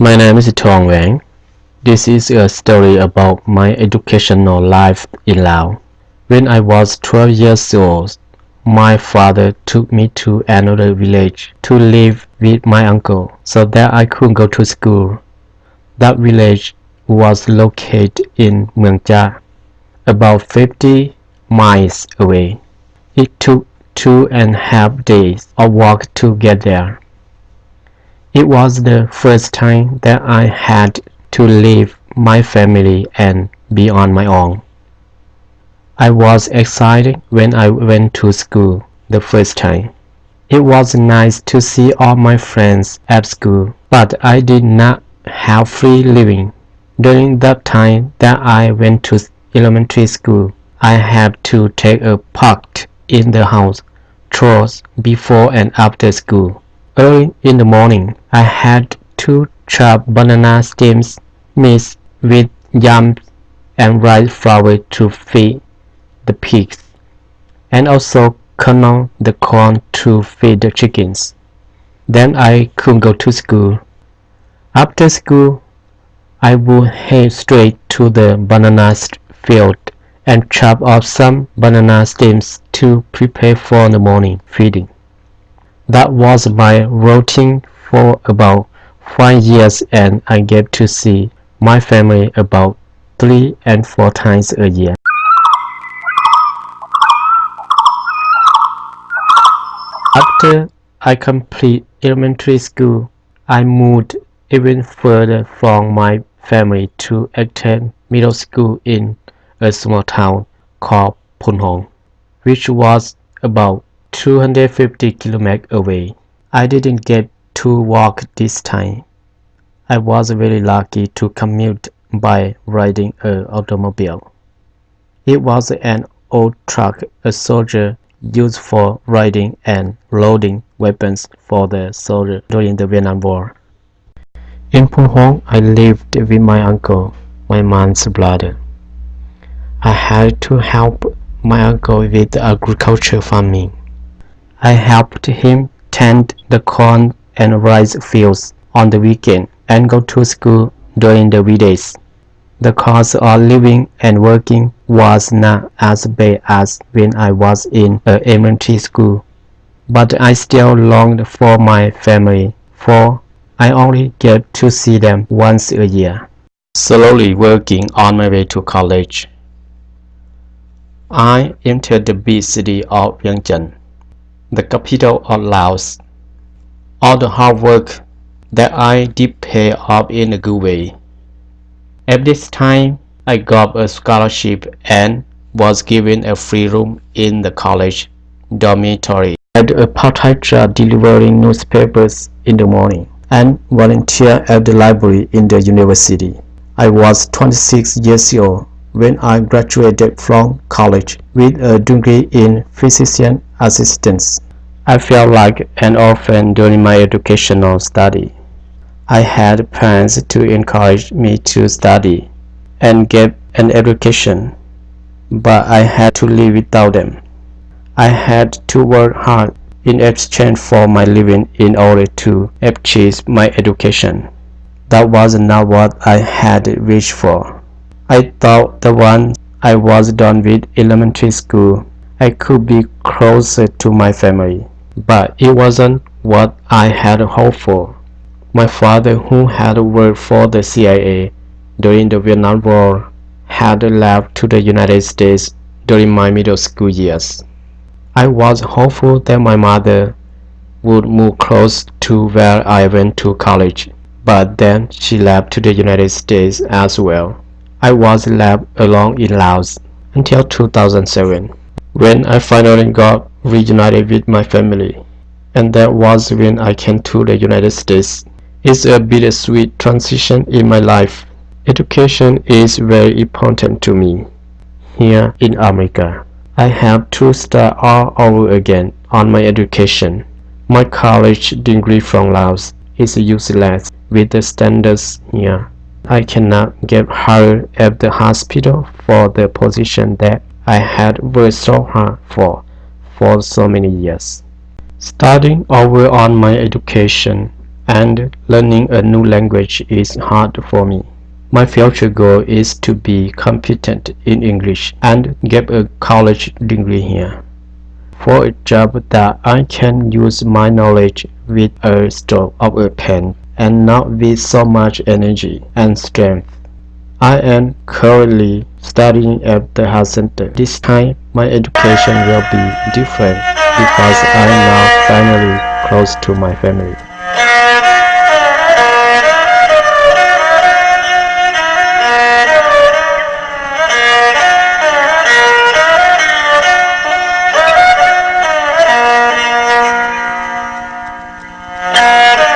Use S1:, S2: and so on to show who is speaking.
S1: My name is Tong Wang. This is a story about my educational life in Laos. When I was 12 years old, my father took me to another village to live with my uncle so that I could go to school. That village was located in Muang about 50 miles away. It took two and a half days of walk to get there. It was the first time that I had to leave my family and be on my own. I was excited when I went to school the first time. It was nice to see all my friends at school, but I did not have free living. During that time that I went to elementary school, I had to take a part in the house chores before and after school. Early in the morning, I had to chop banana stems mixed with yams and rice flour to feed the pigs, and also kernel the corn to feed the chickens. Then I could go to school. After school, I would head straight to the banana field and chop off some banana stems to prepare for the morning feeding. That was my routine for about five years and I get to see my family about three and four times a year. After I complete elementary school, I moved even further from my family to attend middle school in a small town called Phon Hong, which was about 250 kilometers away. I didn't get to walk this time. I was very lucky to commute by riding an automobile. It was an old truck a soldier used for riding and loading weapons for the soldier during the Vietnam War. In Phon Hong, I lived with my uncle, my mom's brother. I had to help my uncle with agriculture farming. I helped him tend the corn and rice fields on the weekend and go to school during the weekdays. The cost of living and working was not as bad as when I was in a elementary school, but I still longed for my family, for I only get to see them once a year. Slowly working on my way to college, I entered the big city of Vientiane, the capital of Laos. All the hard work that I did pay off in a good way. At this time, I got a scholarship and was given a free room in the college dormitory. I had a part-time job delivering newspapers in the morning and volunteer at the library in the university. I was 26 years old when I graduated from college with a degree in physician assistance. I felt like an orphan during my educational study. I had parents to encourage me to study and get an education, but I had to live without them. I had to work hard in exchange for my living in order to achieve my education. That was not what I had wished for. I thought that once I was done with elementary school, I could be closer to my family, but it wasn't what I had hoped for. My father, who had worked for the CIA during the Vietnam War, had left to the United States during my middle school years. I was hopeful that my mother would move close to where I went to college, but then she left to the United States as well. I was left alone in Laos until 2007, when I finally got reunited with my family, and that was when I came to the United States. It's a bittersweet transition in my life. Education is very important to me. Here in America, I have to start all over again on my education. My college degree from Laos is useless with the standards here. I cannot get hired at the hospital for the position that I had worked so hard for for so many years. Starting over on my education and learning a new language is hard for me. My future goal is to be competent in English and get a college degree here. For a job that I can use my knowledge with a stroke of a pen and not with so much energy and strength. I am currently studying at the health center. This time my education will be different because I am now finally close to my family.